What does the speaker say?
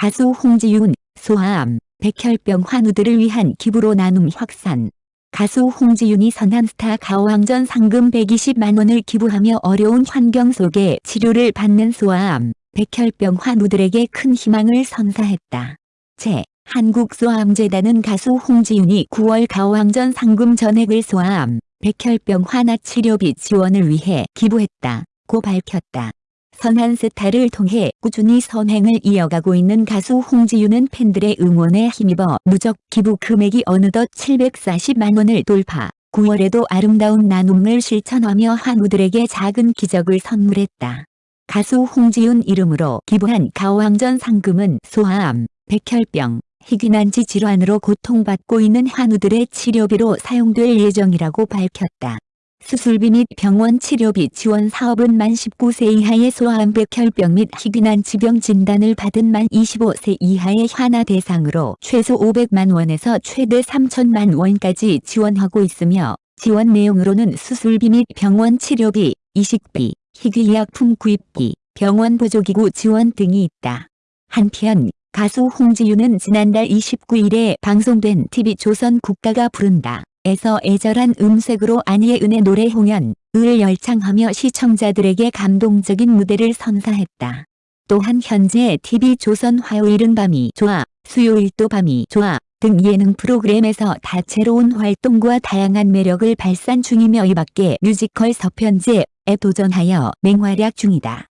가수 홍지윤, 소아암, 백혈병 환우들을 위한 기부로 나눔 확산. 가수 홍지윤이 선한 스타 가왕전 상금 120만 원을 기부하며 어려운 환경 속에 치료를 받는 소아암, 백혈병 환우들에게 큰 희망을 선사했다. 제 한국소아암재단은 가수 홍지윤이 9월 가왕전 상금 전액을 소아암, 백혈병 환아 치료비 지원을 위해 기부했다 고 밝혔다. 선한 스타를 통해 꾸준히 선행을 이어가고 있는 가수 홍지윤은 팬들의 응원에 힘입어 누적 기부 금액이 어느덧 740만 원을 돌파, 9월에도 아름다운 나눔을 실천하며 한우들에게 작은 기적을 선물했다. 가수 홍지윤 이름으로 기부한 가왕전 상금은 소아암, 백혈병, 희귀난치 질환으로 고통받고 있는 한우들의 치료비로 사용될 예정이라고 밝혔다. 수술비 및 병원 치료비 지원 사업은 만 19세 이하의 소아암 백 혈병 및 희귀난치병 진단을 받은 만 25세 이하의 환아 대상으로 최소 500만 원에서 최대 3천만 원까지 지원하고 있으며 지원 내용으로는 수술비 및 병원 치료비, 이식비, 희귀의약품 구입비, 병원 보조기구 지원 등이 있다. 한편 가수 홍지윤은 지난달 29일에 방송된 TV조선 국가가 부른다. 에서 애절한 음색으로 아니의 은혜 노래 홍연, 을 열창하며 시청자들에게 감동적인 무대를 선사했다. 또한 현재 TV조선 화요일은 밤이 좋아, 수요일도 밤이 좋아 등 예능 프로그램에서 다채로운 활동과 다양한 매력을 발산 중이며 이 밖에 뮤지컬 서편제에 도전하여 맹활약 중이다.